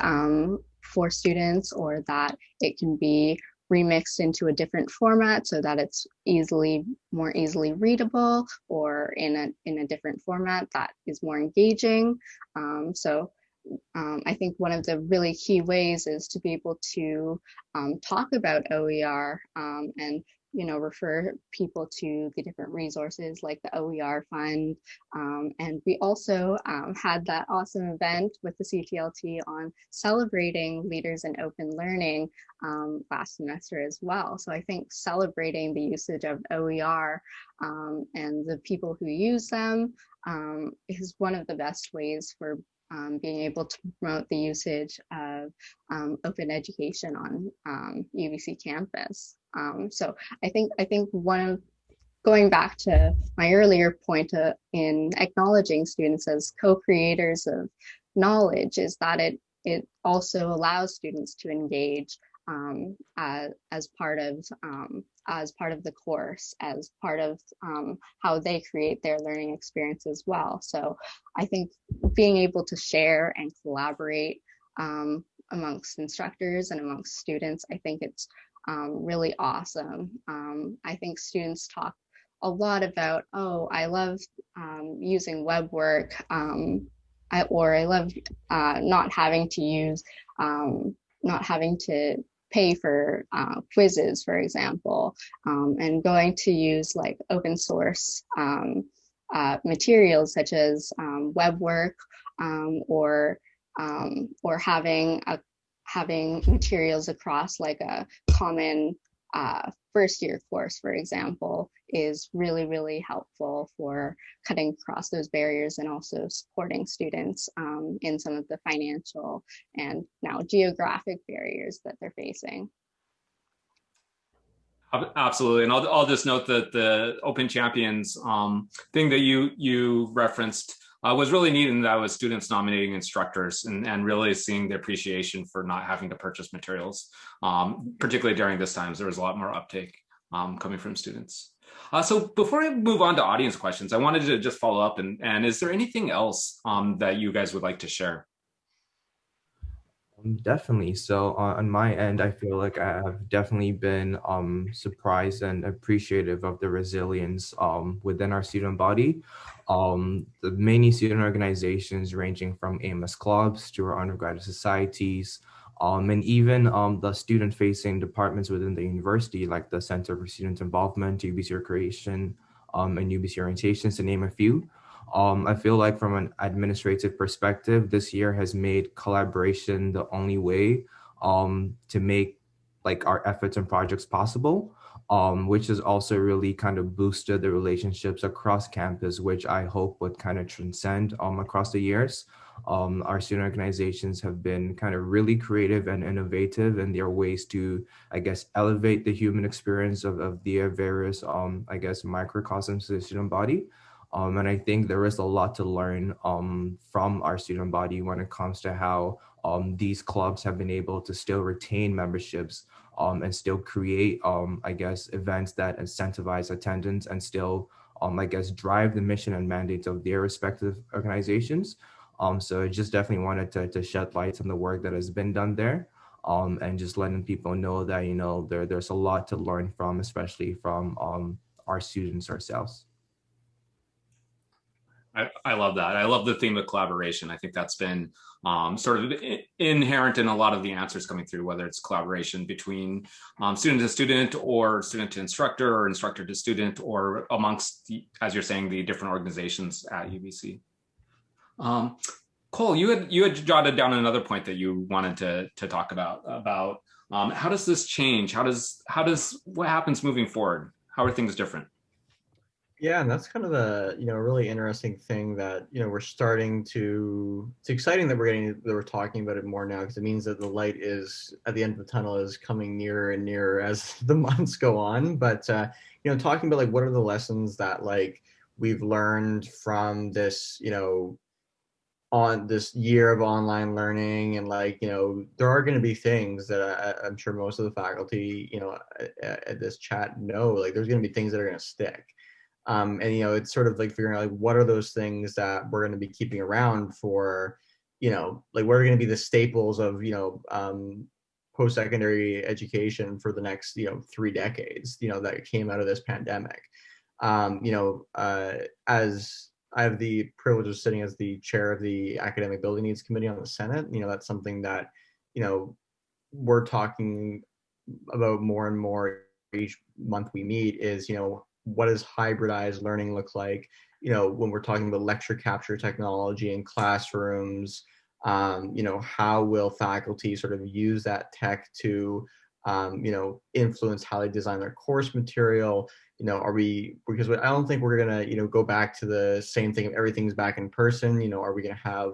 for students or that it can be remixed into a different format so that it's easily more easily readable or in a in a different format that is more engaging. Um, so um, I think one of the really key ways is to be able to um, talk about OER um, and you know, refer people to the different resources like the OER Fund. Um, and we also um, had that awesome event with the CTLT on celebrating leaders in open learning um, last semester as well. So I think celebrating the usage of OER um, and the people who use them um, is one of the best ways for um, being able to promote the usage of um, open education on um, UBC campus. Um, so I think I think one of going back to my earlier point uh, in acknowledging students as co-creators of knowledge is that it it also allows students to engage um, as, as part of um, as part of the course, as part of um, how they create their learning experience as well. So I think being able to share and collaborate um, amongst instructors and amongst students, I think it's um, really awesome. Um, I think students talk a lot about, oh, I love using WeBWorK, I, or I love uh, not having to use not having to pay for uh, quizzes, for example, um, and going to use like open source um, uh, materials such as um, WeBWorK um, or um, or having a having materials across like a common uh, first year course, for example, is really, really helpful for cutting across those barriers and also supporting students um, in some of the financial and now geographic barriers that they're facing. Absolutely, and I'll, I'll just note that the Open Champions um, thing that you you referenced uh, was really neat and that was students nominating instructors and, and really seeing the appreciation for not having to purchase materials, um, particularly during this times, there was a lot more uptake um, coming from students. Uh, so before I move on to audience questions, I wanted to just follow up and, and is there anything else um, that you guys would like to share? Um, definitely. So uh, on my end, I feel like I have definitely been um, surprised and appreciative of the resilience um, within our student body. Um, the many student organizations ranging from AMS clubs to our undergraduate societies, um, and even um, the student-facing departments within the university, like the Center for Student Involvement, UBC Recreation, and UBC Orientations, to name a few. Um, I feel like from an administrative perspective, this year has made collaboration the only way um, to make like our efforts and projects possible, um, which has also really kind of boosted the relationships across campus, which I hope would kind of transcend um, across the years. Um, our student organizations have been kind of really creative and innovative in their ways to, I guess, elevate the human experience of, of their various, um, I guess, microcosms of the student body. Um, and I think there is a lot to learn um, from our student body when it comes to how um, these clubs have been able to still retain memberships um, and still create, um, I guess, events that incentivize attendance and still, um, I guess, drive the mission and mandates of their respective organizations. So I just definitely wanted to, to shed light on the work that has been done there. Um, and just letting people know that, you know, there, there's a lot to learn from, especially from um, our students ourselves. I, I love that. I love the theme of collaboration. I think that's been um, sort of inherent in a lot of the answers coming through, whether it's collaboration between um, student to student or student to instructor or instructor to student or amongst, the, as you're saying, the different organizations at UBC. Um, Cole, you had you had jotted down another point that you wanted to to talk about about um, how does this change? How does how does what happens moving forward? How are things different? Yeah, and that's kind of a you know really interesting thing that you know we're starting to. It's exciting that we're getting that we're talking about it more now because it means that the light is at the end of the tunnel is coming nearer and nearer as the months go on. But uh, you know, talking about like what are the lessons that like we've learned from this you know on this year of online learning and like you know there are going to be things that I, am sure most of the faculty you know at, at this chat know like there's going to be things that are going to stick um, and you know it's sort of like figuring out like what are those things that we're going to be keeping around for you know like what are going to be the staples of you know um, post-secondary education for the next you know three decades you know that came out of this pandemic? Um, you know uh, as i have the privilege of sitting as the chair of the academic building needs committee on the senate you know that's something that you know we're talking about more and more each month we meet is you know what does hybridized learning look like? You know, when we're talking about lecture capture technology in classrooms, um, you know, how will faculty sort of use that tech to, um, you know, influence how they design their course material? You know, are we, because I don't think we're gonna, you know, go back to the same thing, everything's back in person, you know, are we gonna have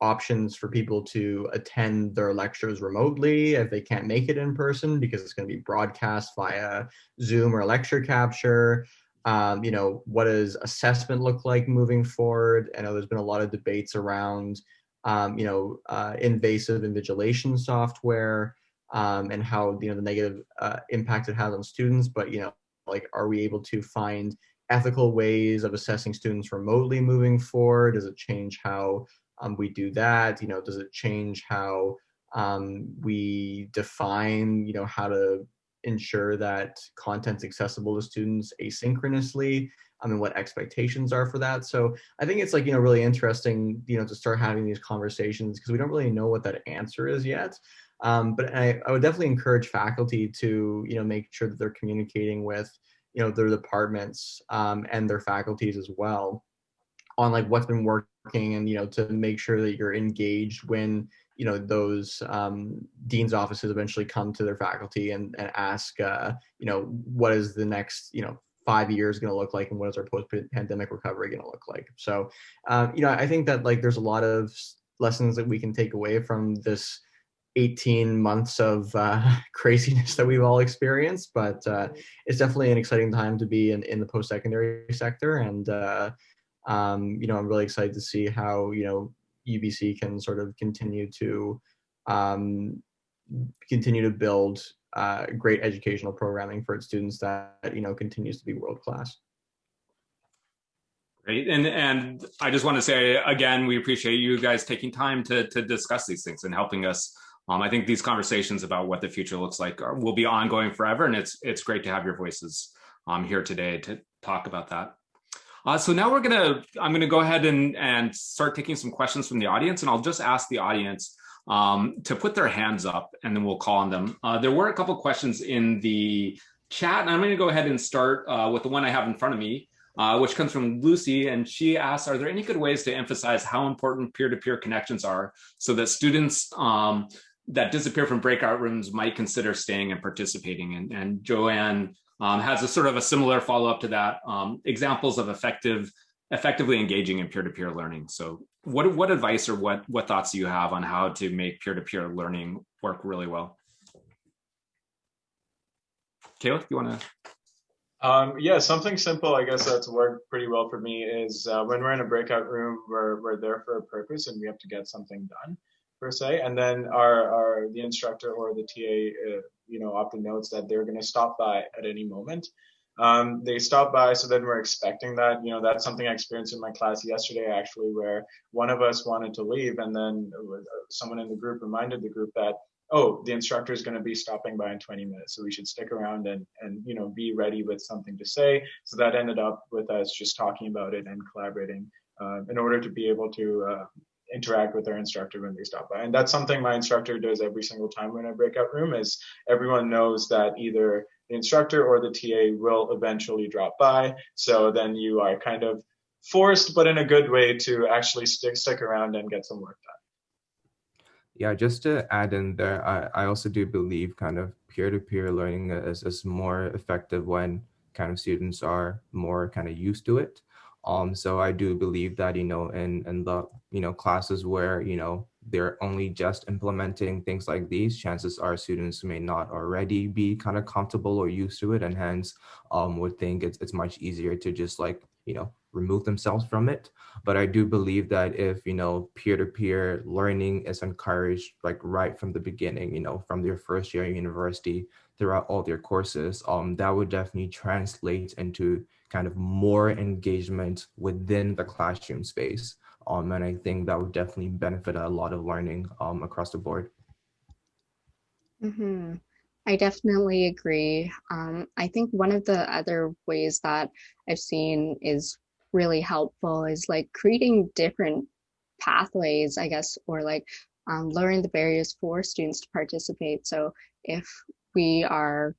options for people to attend their lectures remotely if they can't make it in person because it's going to be broadcast via Zoom or lecture capture. Um, you know, what does assessment look like moving forward? I know there's been a lot of debates around, um, you know, uh, invasive invigilation software um, and how, you know, the negative uh, impact it has on students. But, you know, like, are we able to find ethical ways of assessing students remotely moving forward? Does it change how um, we do that? You know, does it change how um, we define, you know, how to ensure that content's accessible to students asynchronously? I mean, what expectations are for that? So I think it's like, you know, really interesting, you know, to start having these conversations because we don't really know what that answer is yet. Um, but I, I would definitely encourage faculty to, you know, make sure that they're communicating with, you know, their departments um, and their faculties as well on like what's been working and you know to make sure that you're engaged when you know those um, dean's offices eventually come to their faculty and, and ask uh, you know what is the next you know five years going to look like and what is our post-pandemic recovery going to look like? So um, you know i think that like there's a lot of lessons that we can take away from this 18 months of uh, craziness that we've all experienced but uh, it's definitely an exciting time to be in, in the post-secondary sector and uh, um, you know, I'm really excited to see how, you know, UBC can sort of continue to um, continue to build uh, great educational programming for its students that, you know, continues to be world class. Great. And and I just want to say again, we appreciate you guys taking time to to discuss these things and helping us. Um, I think these conversations about what the future looks like are, will be ongoing forever, and it's it's great to have your voices um, here today to talk about that. Uh, so now we're gonna, I'm gonna go ahead and, and start taking some questions from the audience and I'll just ask the audience um, to put their hands up and then we'll call on them. Uh, there were a couple questions in the chat and I'm gonna go ahead and start uh, with the one I have in front of me, uh, which comes from Lucy and she asks, are there any good ways to emphasize how important peer-to-peer -peer connections are so that students um, that disappear from breakout rooms might consider staying and participating? And, and Joanne um, has a sort of a similar follow up to that. Um, examples of effective, effectively engaging in peer-to-peer -peer learning. So what, what advice or what, what thoughts do you have on how to make peer-to-peer -peer learning work really well? Kalith, you want to? Um, yeah, something simple, I guess that's worked pretty well for me is uh, when we're in a breakout room, we're, we're there for a purpose and we have to get something done per se. And then our, our the instructor or the TA uh, you know, often notes that they're going to stop by at any moment. Um, they stop by, so then we're expecting that. You know, that's something I experienced in my class yesterday, actually, where one of us wanted to leave, and then someone in the group reminded the group that, oh, the instructor is going to be stopping by in 20 minutes, so we should stick around and and you know be ready with something to say. So that ended up with us just talking about it and collaborating uh, in order to be able to uh, interact with their instructor when they stop by. And that's something my instructor does every single time when I break breakout room is everyone knows that either the instructor or the TA will eventually drop by. So then you are kind of forced, but in a good way, to actually stick stick around and get some work done. Yeah, just to add in there, I, I also do believe kind of peer-to-peer learning is, is more effective when kind of students are more kind of used to it. Um, so I do believe that, you know, in, in the, you know, classes where, you know, they're only just implementing things like these, chances are students may not already be kind of comfortable or used to it and hence um, would think it's, it's much easier to just like, you know, remove themselves from it. But I do believe that if, you know, peer-to-peer -peer learning is encouraged like right from the beginning, you know, from their first year in university throughout all their courses, um, that would definitely translate into kind of more engagement within the classroom space. Um, and I think that would definitely benefit a lot of learning um, across the board. Mm -hmm. I definitely agree. Um, I think one of the other ways that I've seen is really helpful is like creating different pathways, I guess, or like um, lowering the barriers for students to participate. So if we are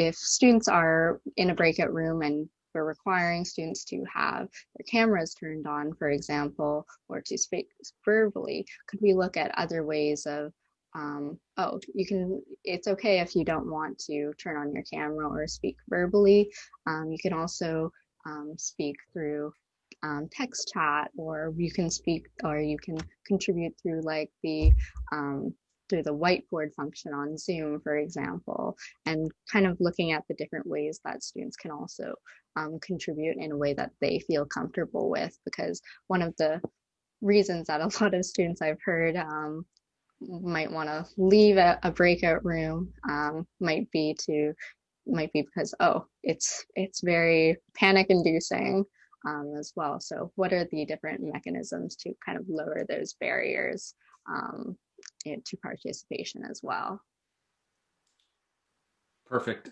if students are in a breakout room and we're requiring students to have their cameras turned on, for example, or to speak verbally, could we look at other ways of, um, oh, you can, it's okay if you don't want to turn on your camera or speak verbally. Um, you can also um, speak through um, text chat or you can speak or you can contribute through like the um, through the whiteboard function on Zoom, for example, and kind of looking at the different ways that students can also um, contribute in a way that they feel comfortable with. Because one of the reasons that a lot of students I've heard um, might want to leave a, a, breakout room um, might be to might be because oh it's it's very panic inducing um, as well so what are the different mechanisms to kind of lower those barriers um, to participation as well. Perfect.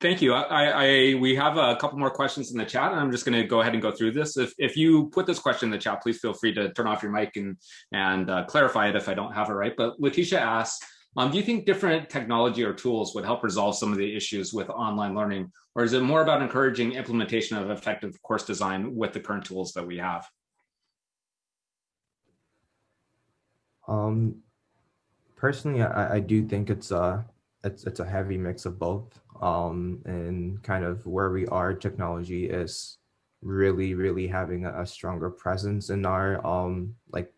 Thank you. I, I, we have a couple more questions in the chat, and I'm just going to go ahead and go through this. If if you put this question in the chat, please feel free to turn off your mic and and uh, clarify it if I don't have it right. But Letitia asks, um, do you think different technology or tools would help resolve some of the issues with online learning, or is it more about encouraging implementation of effective course design with the current tools that we have? Um, personally, I, I do think it's a it's it's a heavy mix of both. Um, and kind of where we are, technology is really really having a, a stronger presence in our um like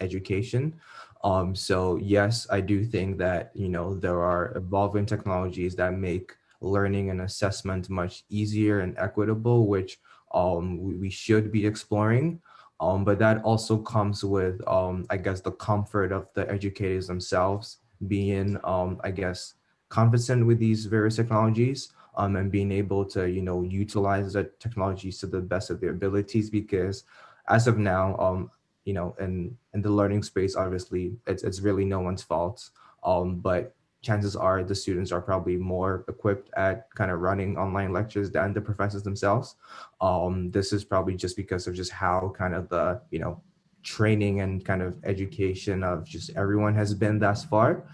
education. Um, so yes, I do think that you know there are evolving technologies that make learning and assessment much easier and equitable, which um, we, we should be exploring. Um, but that also comes with, um, I guess, the comfort of the educators themselves being, um, I guess, confident with these various technologies um, and being able to, you know, utilize the technologies to the best of their abilities. Because as of now, um, you know, in, in the learning space, obviously, it's, it's really no one's fault. Um, but chances are the students are probably more equipped at kind of running online lectures than the professors themselves. Um, this is probably just because of just how kind of the, you know, training and kind of education of just everyone has been thus far.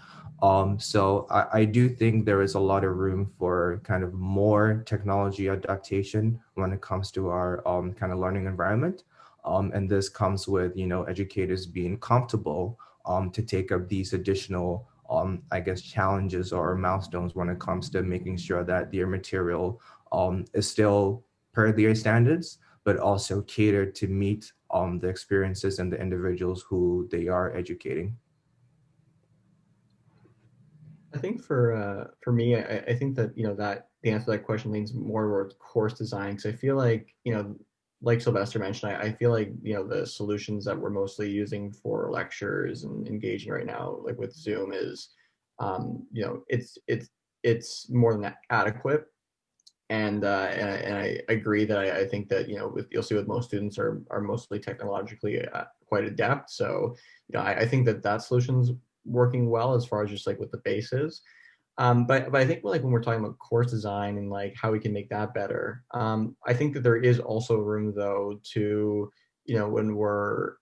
Um, so I, I, do think there is a lot of room for kind of more technology adaptation when it comes to our um, kind of learning environment. Um, and this comes with, you know, educators being comfortable um, to take up these additional um, I guess, challenges or milestones when it comes to making sure that their material um, is still per their standards, but also catered to meet um, the experiences and the individuals who they are educating. I think for uh, for me, I, I, think that you know that the answer to that question leans more towards course design because I feel like you know like Sylvester mentioned, I, I, feel like you know the solutions that we're mostly using for lectures and engaging right now, like with Zoom, is um, you know it's it's it's more than adequate. and uh, and, I, and I agree that I, I, think that you know with, you'll see with most students are are mostly technologically uh, quite adept. So you know I, I, think that that solution's working well as far as just like what the base is. Um, but but I think like when we're talking about course design and like how we can make that better, um, I think that there is also room though to you know when we're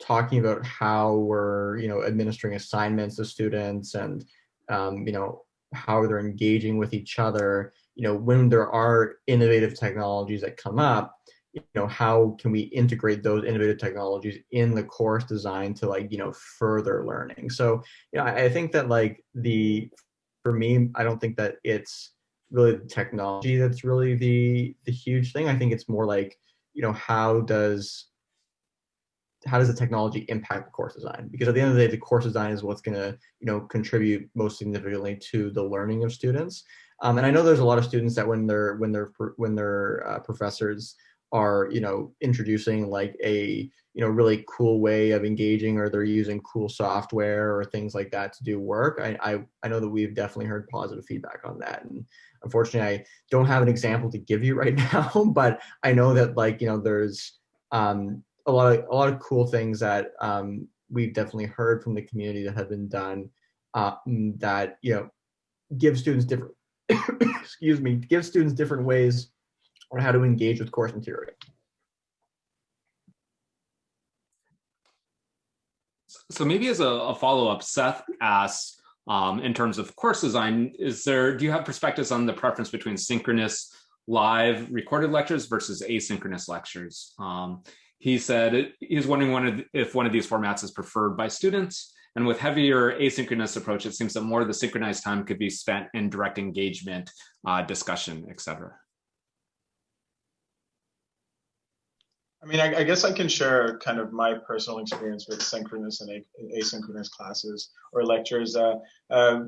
talking about how we're you know administering assignments to students and um, you know how they're engaging with each other you know when there are innovative technologies that come up you know how can we integrate those innovative technologies in the course design to like you know further learning so you know i think that like the for me i don't think that it's really the technology that's really the the huge thing i think it's more like you know how does how does the technology impact the course design? Because at the end of the day, the course design is what's going to, you know, contribute most significantly to the learning of students. Um, and I know there's a lot of students that when they're when they're when their uh, professors are, you know, introducing like a you know really cool way of engaging, or they're using cool software or things like that to do work. I I, I know that we've definitely heard positive feedback on that, and unfortunately, I don't have an example to give you right now, but I know that like you know there's um, a lot of a lot of cool things that um, we've definitely heard from the community that have been done uh, that you know give students different excuse me give students different ways on how to engage with course material. So maybe as a, a follow-up, Seth asks, um, in terms of course design, is there, do you have perspectives on the preference between synchronous live recorded lectures versus asynchronous lectures? Um, he said he's wondering if one of these formats is preferred by students. And with heavier asynchronous approach, it seems that more of the synchronized time could be spent in direct engagement, uh, discussion, etc. I mean, I, I, guess I can share kind of my personal experience with synchronous and asynchronous classes or lectures. Uh, uh,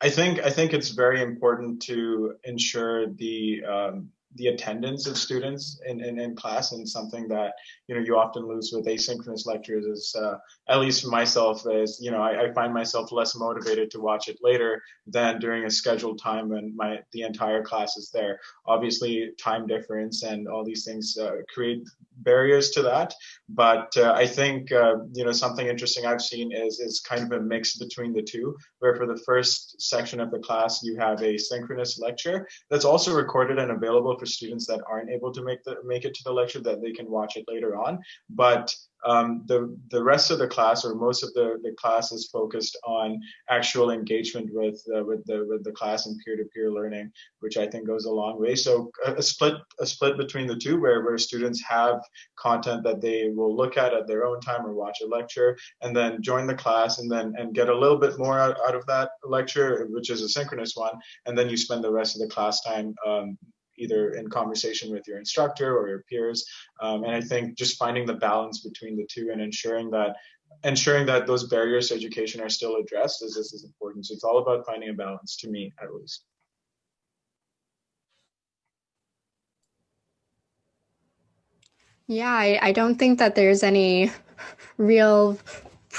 I think I think it's very important to ensure the um, the attendance of students in, in, in, class and something that you know you often lose with asynchronous lectures is uh, at least for myself is you know I, I, find myself less motivated to watch it later than during a scheduled time when my the entire class is there. Obviously time difference and all these things uh, create barriers to that but uh, i think uh, you know something interesting i've seen is is kind of a mix between the two where for the first section of the class you have a synchronous lecture that's also recorded and available for students that aren't able to make the make it to the lecture that they can watch it later on. But um, the the rest of the class or most of the, the class is focused on actual engagement with uh, with the with the class and peer-to-peer learning, which I think goes a long way. So a, a, split a split between the two, where where students have content that they will look at at their own time or watch a lecture, and then join the class and then and get a little bit more out, out of that lecture, which is a synchronous one, and then you spend the rest of the class time um, either in conversation with your instructor or your peers. Um, and I think just finding the balance between the two and ensuring that ensuring that those barriers to education are still addressed is this is important. So it's all about finding a balance to me at least. Yeah, I, I don't think that there's any real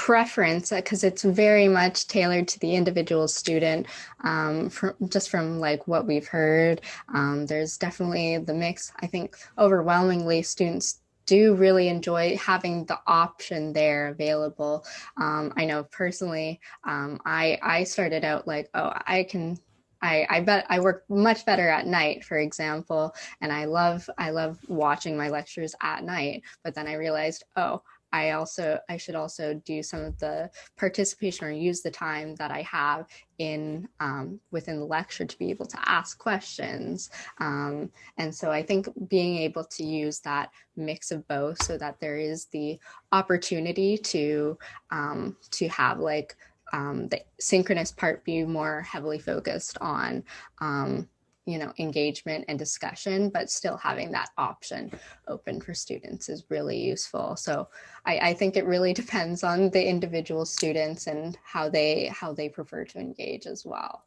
preference because it's very much tailored to the individual student um, from, just from like what we've heard um, there's definitely the mix i think overwhelmingly students do really enjoy having the option there available um, i know personally um, i i started out like oh i can I, I bet I work much better at night, for example, and I love I love watching my lectures at night. But then I realized, oh, I also I should also do some of the participation or use the time that I have in um, within the lecture to be able to ask questions. Um, and so I think being able to use that mix of both so that there is the opportunity to um, to have like um, the synchronous part be more heavily focused on um, you know, engagement and discussion, but still having that option open for students is really useful. So I, I, think it really depends on the individual students and how they how they prefer to engage as well.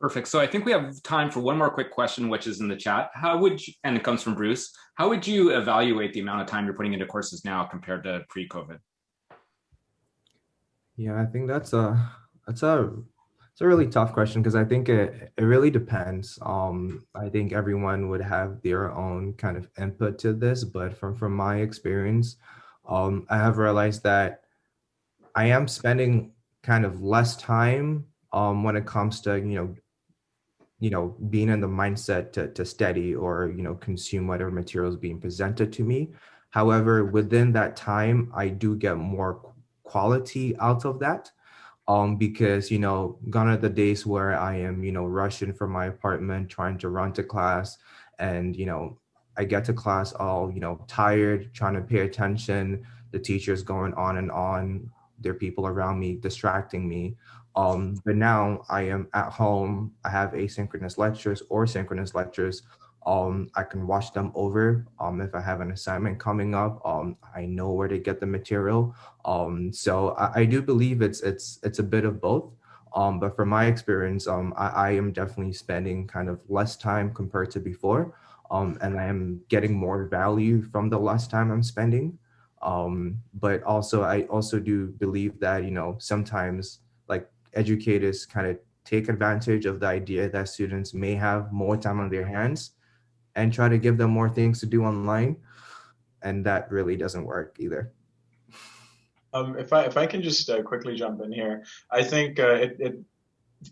Perfect. So I think we have time for one more quick question, which is in the chat. How would you, and it comes from Bruce, how would you evaluate the amount of time you're putting into courses now compared to pre-COVID? Yeah, I think that's a, that's a it's a really tough question because I think it, it really depends. Um, I think everyone would have their own kind of input to this, but from, from my experience, um, I have realized that I am spending kind of less time um, when it comes to, you know, you know, being in the mindset to, to study or, you know, consume whatever materials being presented to me. However, within that time, I do get more quality out of that um, because, you know, gone are the days where I am, you know, rushing from my apartment, trying to run to class and, you know, I get to class all, you know, tired, trying to pay attention. The teacher's going on and on. There are people around me distracting me. Um, but now I am at home. I have asynchronous lectures or synchronous lectures. Um, I can watch them over. Um, if I have an assignment coming up, um, I know where to get the material. Um, so I, I do believe it's it's it's a bit of both. Um, but from my experience, um, I, I am definitely spending kind of less time compared to before. Um, and I am getting more value from the less time I'm spending. Um, but also, I also do believe that, you know, sometimes like educators kind of take advantage of the idea that students may have more time on their hands and try to give them more things to do online. And that really doesn't work either. Um, if I if I can just uh, quickly jump in here, I think uh, it, it,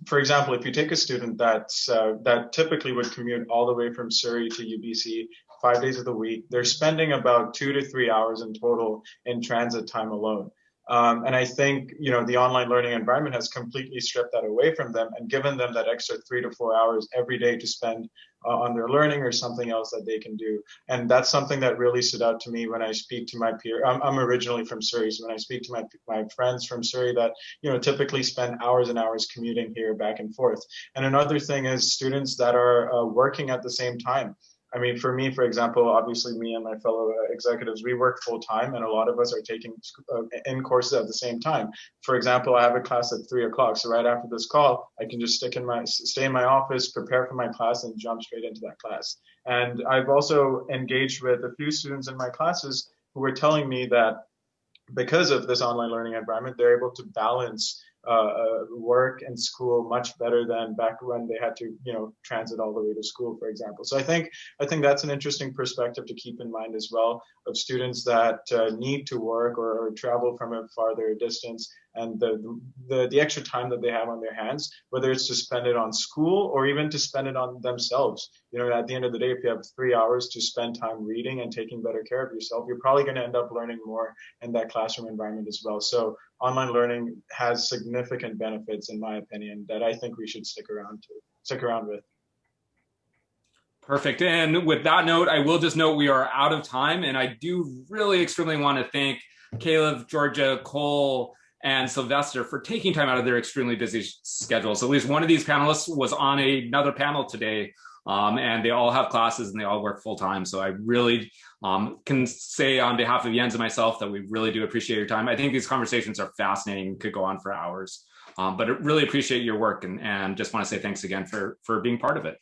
for example, if you take a student that's uh, that typically would commute all the way from Surrey to UBC five days of the week, they're spending about two to three hours in total in transit time alone. Um, and I think, you know, the online learning environment has completely stripped that away from them and given them that extra three to four hours every day to spend uh, on their learning or something else that they can do. And that's something that really stood out to me when I speak to my peer. I'm, I'm originally from Surrey, so when I speak to my my friends from Surrey that you know typically spend hours and hours commuting here back and forth. And another thing is students that are uh, working at the same time. I mean, for me, for example, obviously me and my fellow executives, we work full time and a lot of us are taking uh, in courses at the same time. For example, I have a class at three o'clock. So right after this call, I can just stick in my, stay in my office, prepare for my class and jump straight into that class. And I've also engaged with a few students in my classes who were telling me that because of this online learning environment, they're able to balance uh, uh, work and school much better than back when they had to, you know, transit all the way to school, for example. So I think I think that's an interesting perspective to keep in mind as well of students that uh, need to work or, or, travel from a farther distance and the, the the extra time that they have on their hands, whether it's to spend it on school or even to spend it on themselves. You know, at the end of the day, if you have three hours to spend time reading and taking better care of yourself, you're probably going to end up learning more in that classroom environment as well. So online learning has significant benefits, in my opinion, that I think we should stick around to stick around with. Perfect. And with that note, I will just note we are out of time, and I do really extremely want to thank Kalith, Georgia, Cole, and Sylvester for taking time out of their extremely busy schedules. At least one of these panelists was on another panel today um, and they all have classes and they all work full time. So I really um, can say on behalf of Jens and myself that we really do appreciate your time. I think these conversations are fascinating, could go on for hours, um, but I really appreciate your work and, and just want to say thanks again for, for being part of it.